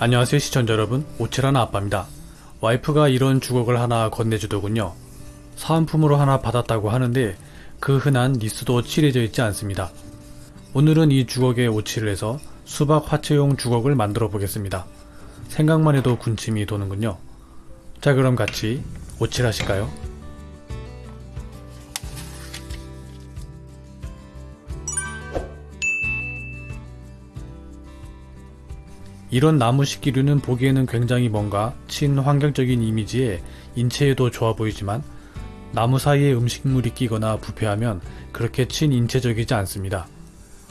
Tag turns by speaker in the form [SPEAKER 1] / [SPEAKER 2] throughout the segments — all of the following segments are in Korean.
[SPEAKER 1] 안녕하세요 시청자 여러분 오칠하나 아빠입니다. 와이프가 이런 주걱을 하나 건네주더군요. 사은품으로 하나 받았다고 하는데 그 흔한 니스도 칠해져 있지 않습니다. 오늘은 이 주걱에 오칠을 해서 수박 화채용 주걱을 만들어 보겠습니다. 생각만 해도 군침이 도는군요. 자 그럼 같이 오칠하실까요? 이런 나무 식기류는 보기에는 굉장히 뭔가 친환경적인 이미지에 인체에도 좋아 보이지만 나무 사이에 음식물이 끼거나 부패하면 그렇게 친인체적이지 않습니다.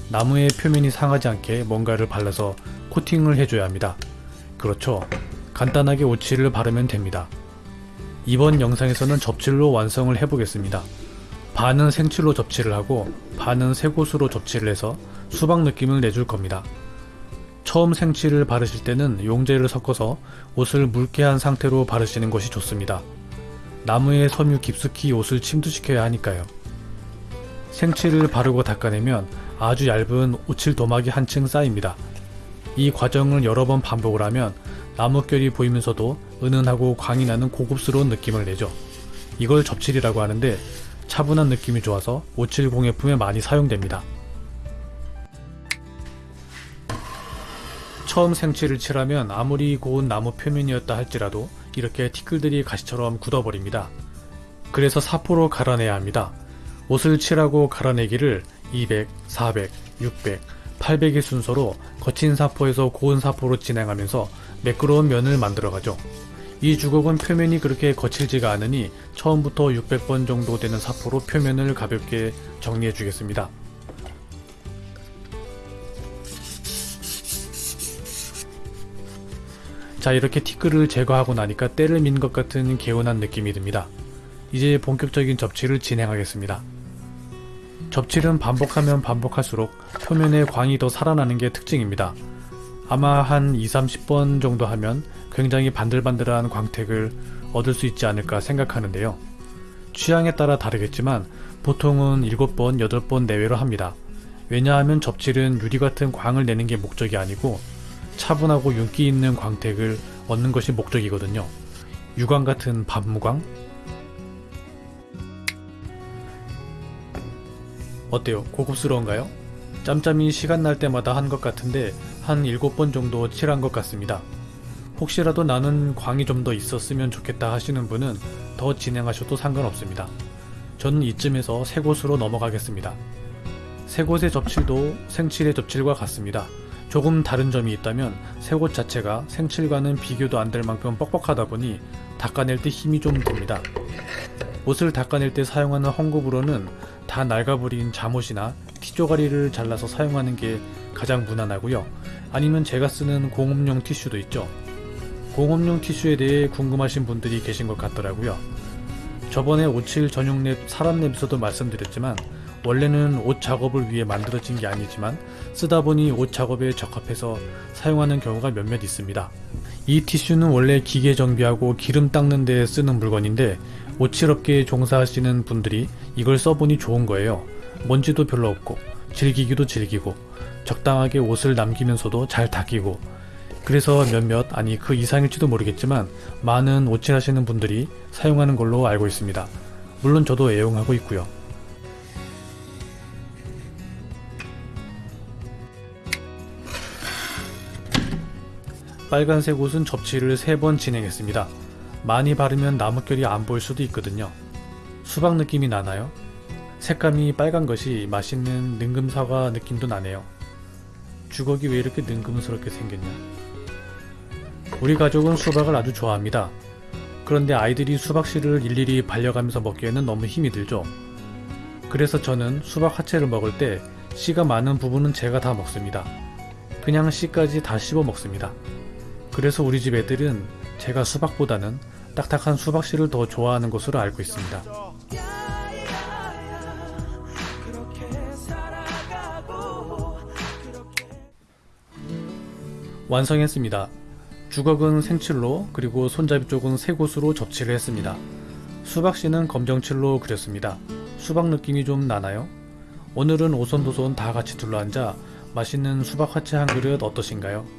[SPEAKER 1] 나무의 표면이 상하지 않게 뭔가를 발라서 코팅을 해줘야 합니다. 그렇죠. 간단하게 오칠을 바르면 됩니다. 이번 영상에서는 접칠로 완성을 해보겠습니다. 반은 생칠로 접칠을 하고 반은 새곳으로 접칠을 해서 수박 느낌을 내줄 겁니다. 처음 생칠을 바르실 때는 용제를 섞어서 옷을 묽게 한 상태로 바르시는 것이 좋습니다. 나무의 섬유 깊숙이 옷을 침투시켜야 하니까요. 생칠을 바르고 닦아내면 아주 얇은 오칠 도막이 한층 쌓입니다. 이 과정을 여러 번 반복을 하면 나뭇결이 보이면서도 은은하고 광이 나는 고급스러운 느낌을 내죠. 이걸 접칠이라고 하는데 차분한 느낌이 좋아서 오칠 공예품에 많이 사용됩니다. 처음 생칠을 칠하면 아무리 고운 나무 표면이었다 할지라도 이렇게 티끌들이 가시처럼 굳어버립니다. 그래서 사포로 갈아내야 합니다. 옷을 칠하고 갈아내기를 200, 400, 600, 800의 순서로 거친 사포에서 고운 사포로 진행하면서 매끄러운 면을 만들어가죠. 이 주걱은 표면이 그렇게 거칠지가 않으니 처음부터 600번 정도 되는 사포로 표면을 가볍게 정리해 주겠습니다. 자 이렇게 티끌을 제거하고 나니까 때를 민 것 같은 개운한 느낌이 듭니다. 이제 본격적인 접치를 진행하겠습니다. 접칠은 반복하면 반복할수록 표면에 광이 더 살아나는 게 특징입니다. 아마 한 2, 30번 정도 하면 굉장히 반들반들한 광택을 얻을 수 있지 않을까 생각하는데요. 취향에 따라 다르겠지만 보통은 7번, 8번 내외로 합니다. 왜냐하면 접칠은 유리 같은 광을 내는 게 목적이 아니고 차분하고 윤기 있는 광택을 얻는 것이 목적이거든요. 유광 같은 밤무광? 어때요? 고급스러운가요? 짬짬이 시간 날 때마다 한 것 같은데 한 7번 정도 칠한 것 같습니다. 혹시라도 나는 광이 좀 더 있었으면 좋겠다 하시는 분은 더 진행하셔도 상관없습니다. 저는 이쯤에서 새 곳으로 넘어가겠습니다. 새 곳의 접칠도 생칠의 접칠과 같습니다. 조금 다른 점이 있다면 새곳 자체가 생칠과는 비교도 안 될 만큼 뻑뻑하다 보니 닦아낼 때 힘이 좀 듭니다. 옷을 닦아낼 때 사용하는 헝겊으로는 다 낡아버린 잠옷이나 티조가리를 잘라서 사용하는 게 가장 무난하고요. 아니면 제가 쓰는 공업용 티슈도 있죠. 공업용 티슈에 대해 궁금하신 분들이 계신 것 같더라고요. 저번에 오칠 전용 랩 사람 랩에서도 말씀드렸지만 원래는 옷 작업을 위해 만들어진 게 아니지만 쓰다 보니 옷 작업에 적합해서 사용하는 경우가 몇몇 있습니다. 이 티슈는 원래 기계 정비하고 기름 닦는 데 쓰는 물건인데 오칠업계에 종사하시는 분들이 이걸 써보니 좋은 거예요. 먼지도 별로 없고 즐기기도 즐기고 적당하게 옷을 남기면서도 잘 닦이고 그래서 몇몇 아니 그 이상일지도 모르겠지만 많은 오칠하시는 분들이 사용하는 걸로 알고 있습니다. 물론 저도 애용하고 있고요. 빨간색 옷은 접치를 3번 진행했습니다. 많이 바르면 나뭇결이 안 보일 수도 있거든요. 수박 느낌이 나나요? 색감이 빨간 것이 맛있는 능금사과 느낌도 나네요. 주걱이 왜 이렇게 능금스럽게 생겼냐? 우리 가족은 수박을 아주 좋아합니다. 그런데 아이들이 수박씨를 일일이 발려가면서 먹기에는 너무 힘이 들죠. 그래서 저는 수박 하체를 먹을 때 씨가 많은 부분은 제가 다 먹습니다. 그냥 씨까지 다 씹어 먹습니다. 그래서 우리 집 애들은 제가 수박보다는 딱딱한 수박씨를 더 좋아하는 것으로 알고 있습니다. 완성했습니다. 주걱은 생칠로 그리고 손잡이 쪽은 새 곳으로 접치를 했습니다. 수박씨는 검정칠로 그렸습니다. 수박 느낌이 좀 나나요? 오늘은 오손도손 다 같이 둘러앉아 맛있는 수박 화채 한 그릇 어떠신가요?